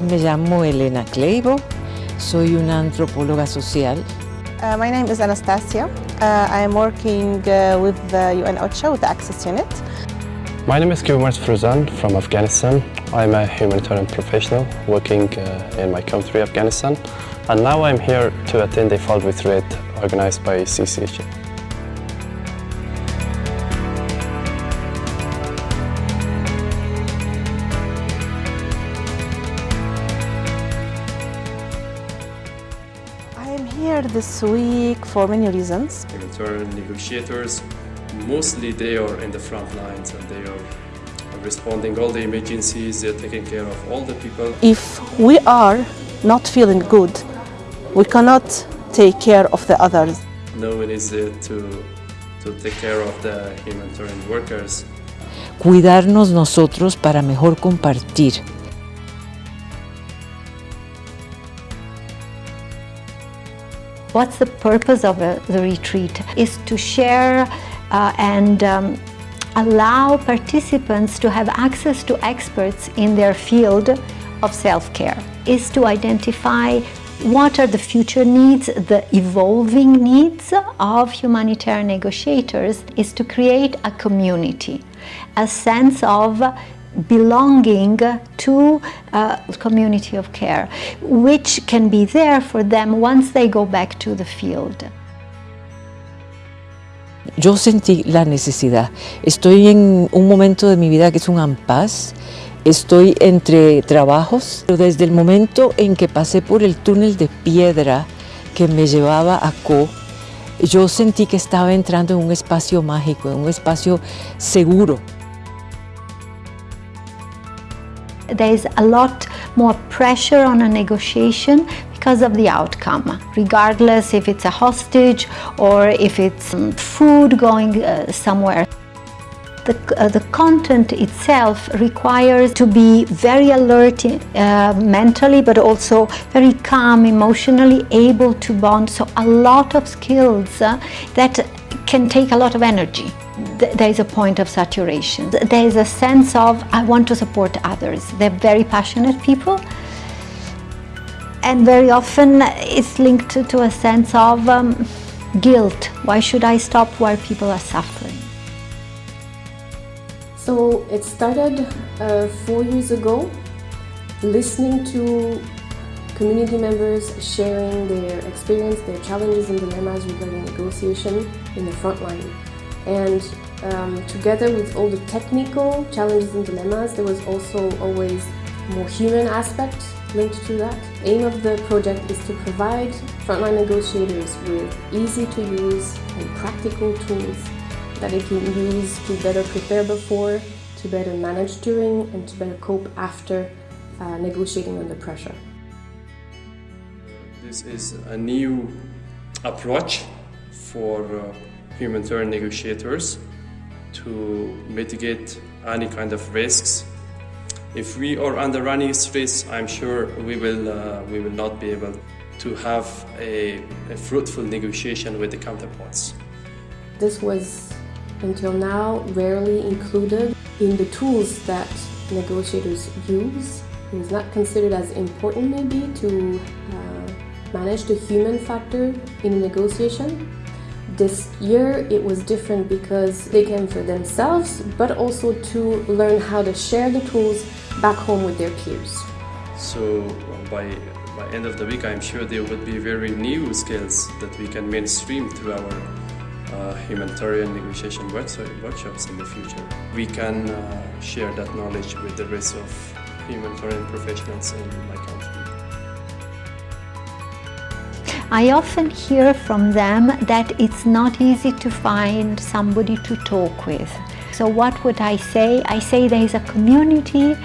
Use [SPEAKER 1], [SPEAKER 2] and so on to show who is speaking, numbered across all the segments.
[SPEAKER 1] Me llamo Elena Kleibo, soy una antropóloga social.
[SPEAKER 2] Uh, my name is Anastasia. Uh, I am working uh, with the UN OCHA, with the Access Unit.
[SPEAKER 3] My name is Kiwamars Fruzan from Afghanistan. I'm a humanitarian professional working uh, in my country, Afghanistan. And now I'm here to attend a fall retreat organized by CCHN.
[SPEAKER 2] I am here this week for many reasons.
[SPEAKER 4] Humanitarian negotiators, mostly they are in the front lines and they are responding all the emergencies, they're taking care of all the people.
[SPEAKER 2] If we are not feeling good, we cannot take care of the others.
[SPEAKER 4] No one is there to, to take care of the humanitarian workers.
[SPEAKER 1] Cuidarnos nosotros para mejor compartir.
[SPEAKER 5] What's the purpose of a, the retreat? Is to share uh, and um, allow participants to have access to experts in their field of self-care. Is to identify what are the future needs, the evolving needs of humanitarian negotiators is to create a community, a sense of belonging to a community of care, which can be there for them once they go back to the field.
[SPEAKER 1] Yo sentí la necesidad. Estoy en un momento de mi vida que es un ampaz. Estoy entre trabajos, pero desde el momento en que pasé por el túnel de piedra que me llevaba a Co, yo sentí que estaba entrando en un espacio mágico, en un espacio seguro.
[SPEAKER 5] There's a lot more pressure on a negotiation because of the outcome, regardless if it's a hostage or if it's food going uh, somewhere. The, uh, the, content itself requires to be very alert uh, mentally but also very calm emotionally able to bond so a lot of skills uh, that can take a lot of energy there is a point of saturation. There is a sense of, I want to support others. They're very passionate people. And very often it's linked to, a sense of um, guilt. Why should I stop while people are suffering?
[SPEAKER 6] So it started uh, four years ago, listening to community members sharing their experience, their challenges and dilemmas regarding negotiation in the front line. And um, together with all the technical challenges and dilemmas, there was also always more human aspect linked to that. aim of the project is to provide frontline negotiators with easy to use and practical tools that they can use to better prepare before, to better manage during, and to better cope after uh, negotiating under pressure.
[SPEAKER 4] This is a new approach for uh, humanitarian negotiators to mitigate any kind of risks. If we are under any stress, I'm sure we will, uh, we will not be able to have a, a fruitful negotiation with the counterparts.
[SPEAKER 6] This was, until now, rarely included in the tools that negotiators use. It was not considered as important maybe to uh, manage the human factor in a negotiation. This year it was different because they came for themselves, but also to learn how to share the tools back home with their peers.
[SPEAKER 4] So by, by end of the week, I'm sure there will be very new skills that we can mainstream through our uh, humanitarian negotiation workshops in the future. We can uh, share that knowledge with the rest of humanitarian professionals in my country.
[SPEAKER 5] I often hear from them that it's not easy to find somebody to talk with. So what would I say? I say there is a community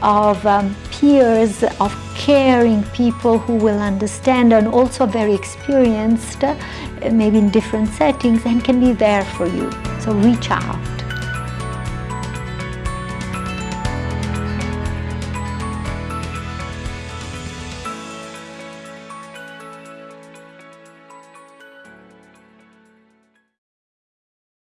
[SPEAKER 5] of um, peers, of caring people who will understand and also very experienced, uh, maybe in different settings and can be there for you. So reach out.